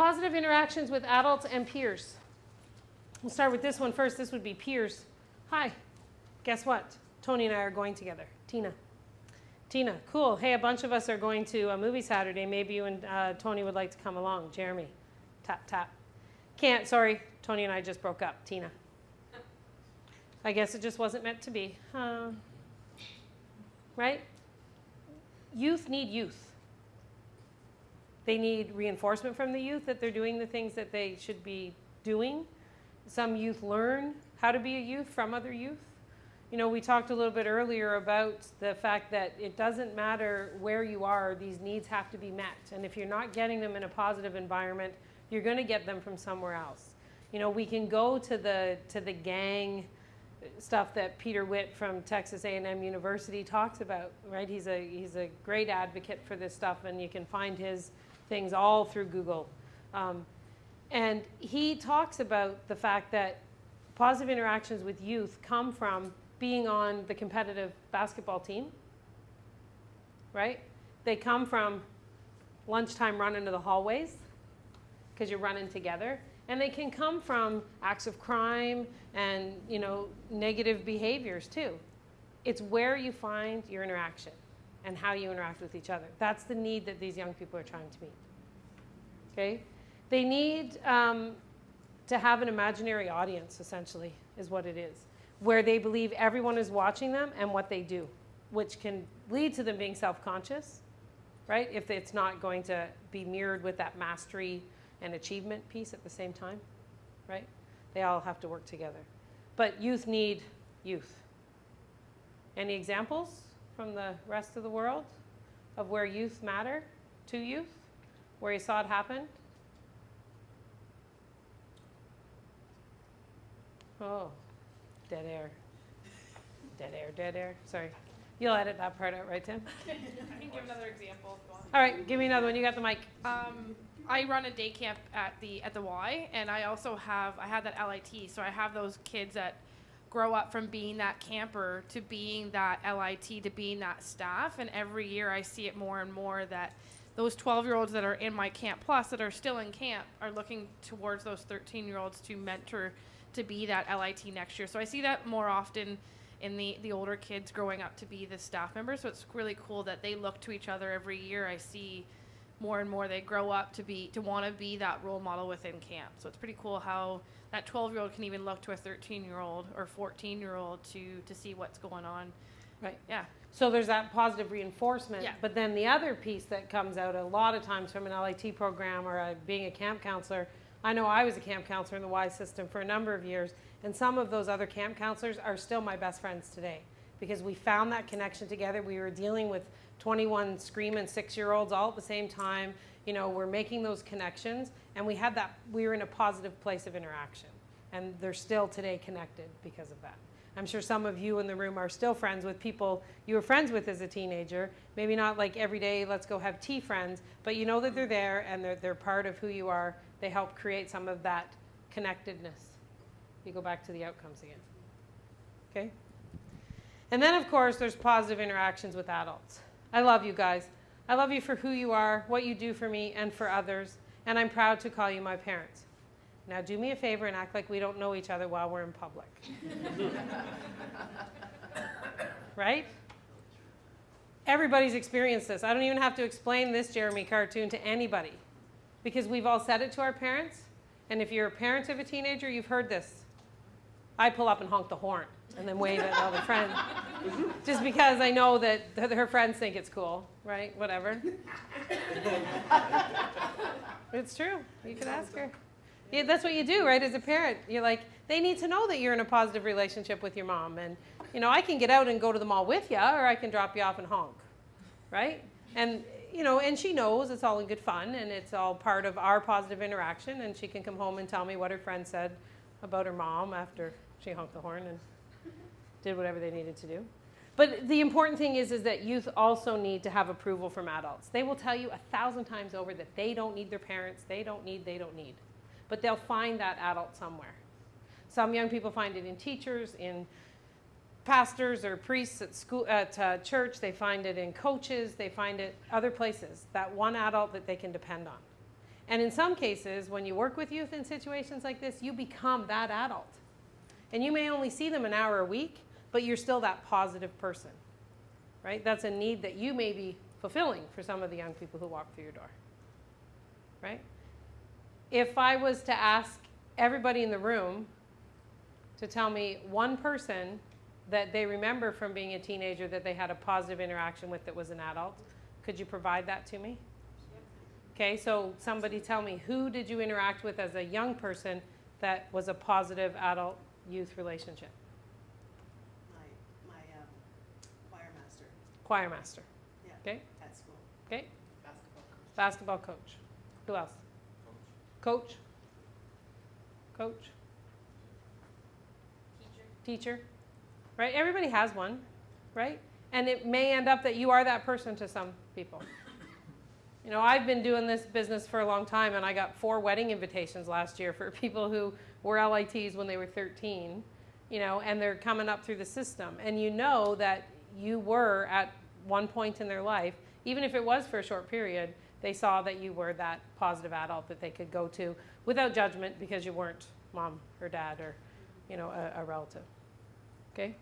Positive interactions with adults and peers. We'll start with this one first. This would be peers. Hi, guess what? Tony and I are going together. Tina. Tina, cool. Hey, a bunch of us are going to a movie Saturday. Maybe you and uh, Tony would like to come along. Jeremy. Tap, tap. Can't, sorry. Tony and I just broke up. Tina. I guess it just wasn't meant to be. Uh, right? Youth need youth. They need reinforcement from the youth that they're doing the things that they should be doing. Some youth learn how to be a youth from other youth. You know, we talked a little bit earlier about the fact that it doesn't matter where you are, these needs have to be met. And if you're not getting them in a positive environment, you're going to get them from somewhere else. You know, we can go to the to the gang stuff that Peter Witt from Texas A&M University talks about, right? He's a he's a great advocate for this stuff, and you can find his things all through Google. Um, and he talks about the fact that positive interactions with youth come from being on the competitive basketball team, right? They come from lunchtime run into the hallways because you're running together. And they can come from acts of crime and, you know, negative behaviors too. It's where you find your interaction and how you interact with each other. That's the need that these young people are trying to meet. Okay? They need um, to have an imaginary audience, essentially, is what it is, where they believe everyone is watching them and what they do, which can lead to them being self-conscious, right? If it's not going to be mirrored with that mastery and achievement piece at the same time, right? They all have to work together. But youth need youth. Any examples from the rest of the world of where youth matter to youth, where you saw it happen? Oh, dead air. Dead air, dead air. Sorry. You'll edit that part out, right, Tim? I can give another example if you want. All right, give me another one. You got the mic. Um, I run a day camp at the at the Y, and I also have I had that LIT, so I have those kids that grow up from being that camper to being that LIT to being that staff, and every year I see it more and more that those 12 year olds that are in my camp plus that are still in camp are looking towards those 13 year olds to mentor to be that LIT next year. So I see that more often in the, the older kids growing up to be the staff members. So it's really cool that they look to each other every year. I see more and more they grow up to be to want to be that role model within camp. So it's pretty cool how that 12 year old can even look to a 13 year old or 14 year old to to see what's going on. Right. Yeah. So there's that positive reinforcement. Yeah. But then the other piece that comes out a lot of times from an LIT program or a, being a camp counselor, I know I was a camp counselor in the Y system for a number of years, and some of those other camp counselors are still my best friends today because we found that connection together. We were dealing with 21 screaming six-year-olds all at the same time. You know, we're making those connections, and we had that. We were in a positive place of interaction, and they're still today connected because of that. I'm sure some of you in the room are still friends with people you were friends with as a teenager. Maybe not like every day, let's go have tea friends, but you know that they're there and they're, they're part of who you are. They help create some of that connectedness. You go back to the outcomes again. Okay? And then, of course, there's positive interactions with adults. I love you guys. I love you for who you are, what you do for me and for others, and I'm proud to call you my parents. Now do me a favor and act like we don't know each other while we're in public. right? Everybody's experienced this. I don't even have to explain this Jeremy cartoon to anybody because we've all said it to our parents. And if you're a parent of a teenager, you've heard this. I pull up and honk the horn and then wave at other friends. Just because I know that her friends think it's cool, right? Whatever. it's true. You could ask her. Yeah, that's what you do, right? As a parent, you're like, they need to know that you're in a positive relationship with your mom. And, you know, I can get out and go to the mall with you, or I can drop you off and honk, right? And, you know, and she knows it's all in good fun, and it's all part of our positive interaction, and she can come home and tell me what her friend said about her mom after she honked the horn and did whatever they needed to do. But the important thing is, is that youth also need to have approval from adults. They will tell you a thousand times over that they don't need their parents, they don't need, they don't need but they'll find that adult somewhere. Some young people find it in teachers, in pastors or priests at school, at uh, church. They find it in coaches. They find it other places. That one adult that they can depend on. And in some cases, when you work with youth in situations like this, you become that adult. And you may only see them an hour a week, but you're still that positive person, right? That's a need that you may be fulfilling for some of the young people who walk through your door, right? If I was to ask everybody in the room to tell me one person that they remember from being a teenager that they had a positive interaction with that was an adult, could you provide that to me? Okay, so somebody tell me, who did you interact with as a young person that was a positive adult youth relationship? My, my um, choir master Choir master, Yeah. okay, at school. okay, Basketball coach. basketball coach. Who else? Coach? Coach? Teacher. Teacher? Right? Everybody has one, right? And it may end up that you are that person to some people. You know, I've been doing this business for a long time, and I got four wedding invitations last year for people who were LITs when they were 13, you know, and they're coming up through the system. And you know that you were at one point in their life, even if it was for a short period, they saw that you were that positive adult that they could go to without judgment because you weren't mom or dad or, you know, a, a relative. Okay?